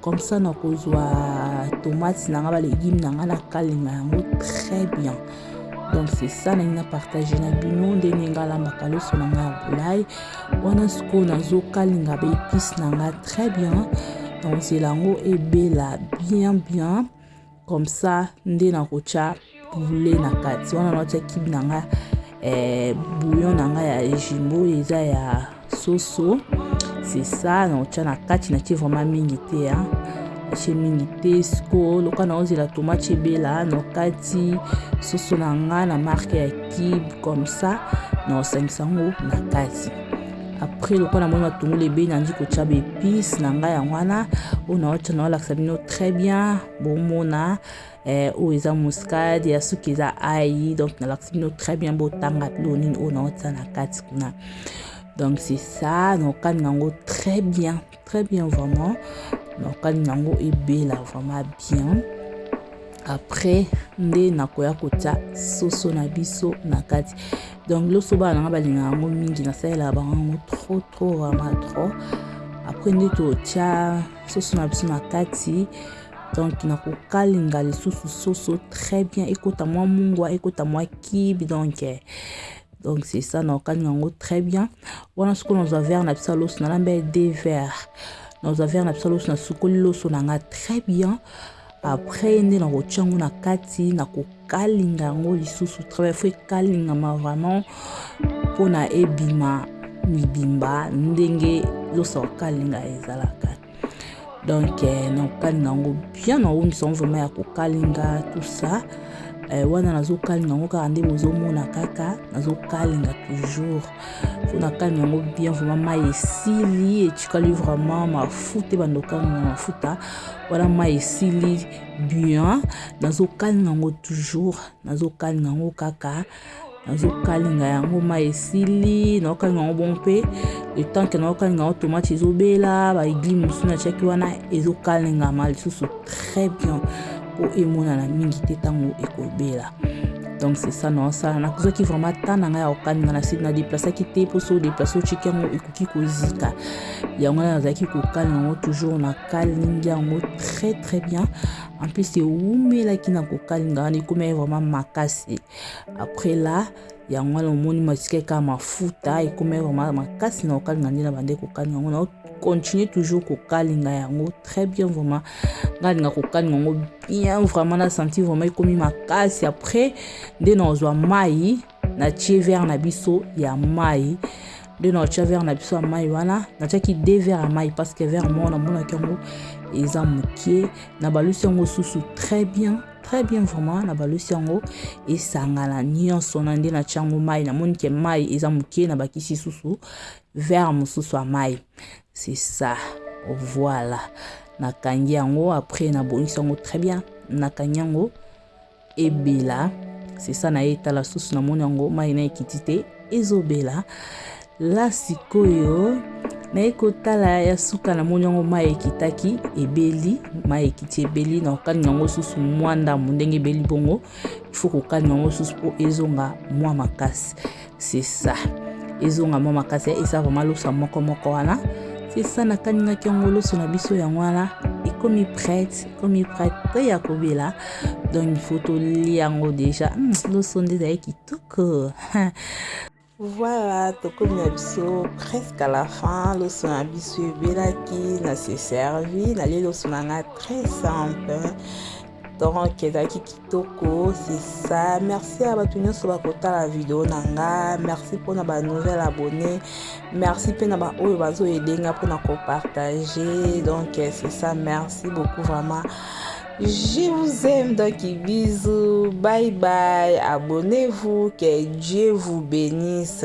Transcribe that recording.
comme ça nakozwa tomate na nga ba légume na nga nakalinga yango très bien donc c'est ça nalingi na partage na bino ndenge nga alambaka loso na nga ya bolai wana sikoyo nazokalinga ba épice na nga très bien nakozela yango ebela bien bien comme ça nde nakotya poulet na kati wana naotya kibi na nga eh, bouillon na nga ya jimbo eza ya soso c'est ça naotya na kati natye vraiment mingi te ya natye mingi te sikoyo loka naozela tomate ebela nakati soso na nga na marke ya kibe comme ça naosangisa yango na kati après lokola namoni matungulu ebei nandi kotya baepice na ngai yango wana oyo naotya naolakisa bino très bien bomona eh, oyo eza muscade ya suki eza ai donc nalakisi bino très bien botanga bilo nini oyo naotya na kati kuna donc c'est ça naokalinga yango très bien très bien vraiment nokani nango ebela vraiment bien après nde nakoya kotya soso na biso na kati donc loso bana nanga balingaka yango mingi nasalelaka bango yango trop trop vraiment trop après nde totya soso na biso na kati donc nakokalinga lisusu soso très bien ekota mwa mungwa ekota mwa kibi donc eh, donc c'est ça na okani yango très bien wana sikoyo nazwa verre na biso ya loso nalamba ye deux verre nazwa verre na biso ya loso nasukoli loso na nga très bien après nde nakotya yango na kati nakokalinga yango lisusu très bien fo ekalingama vraiment mpona ebima mibimba ndenge loso ya kokalinga ezalaka donc eh, nakokalinga yango bien naombisa yango vraimen ya kokalinga tout ça eh, wana nazokalinga yango kaka nde bozomona kaka nazokalinga toujours po nakalinga yango bien vraimen mai esili etikali vraimen mafuta ebanda okalinga mafuta wana mai esili bien nazokalinga yango toujours nazokalinga yango kaka nazokalinga yango mai esili naokalinga yango bongo mpe etanke naokalinga yango tomate ezobela baigli mosusu natiaki wana ezokalingama lisusu très bien mpo emonana mingi te ntango ekobela donc c'est ça naosala nakozwaki vraiment ta na ngai ya kokalinga na site nadeplasaki te mpo soki odeplase otiki yango ekoki kozika yango nazalaki kokalinga yango toujours nakalingi yango très très bien en plus ewumelaki na kokalinga wana ekomaki vraiment makasi après là yango wana omoni matikaki kaka mafuta ekomaki vraiment makasi na kokalinga nde na bande kokalinga yango na continue toujours kokalinga yango très bien vraiment ngai alinga kokalinga yango bien vraiment na senti vraiment ekomi makasi après nde na ozwa mai natie verre na biso ya mai nde naotya verre na biso ya mai wana natyaki de verre ya mai parce que verre moko namonaki yango eza mokie nabalusi yango susu très bien très bien vraiment nabalusi yango esangana nyonso na nde natya yango mai namoni ke mai eza mokie nabakisi susu verre mosusu ya mai c'est ça voilà nakangi yango après nabongisi yango très bien nakangi yango Ebela c'est ça naye tala susu na moni yango mayi na ekiti te ezo bela la sikoyo naye kotala ya suka na moni yango mayi ekitaki ebeli mayi ekiti ebeli na kokani yango susu mwa ndambo ndenge ebeli bongo il faut kokani yango susu po ezonga mwa makasi c'est ça ezonga mwa makasi eza vraiment loso moko moko wana c'est ça nakaningaki yango loso na biso yango wana ekomi prête ekomi prête te ya kobela donc il faut tolia yango déjà hmm, loso nde ezali kitoko voilà tokomi na biso presque à la fin loso na biso ebelaki na se servi nalie loso na ngai très simple Donc ezalaki kitoko c'est ça. Merci à batu nyonso bakotala video na nga. Merci mpo na ba nouvelle abonné. Merci mpe na ba oyo bazo aider nga mpo na ko partager. Donc c'est ça. Merci beaucoup vraiment. Je vous aime donc bisous. Bye bye. Abonnez-vous. Que Dieu vous bénisse.